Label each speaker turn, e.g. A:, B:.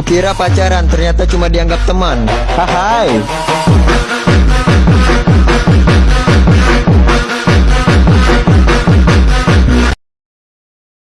A: Kukira pacaran ternyata cuma dianggap teman. Hai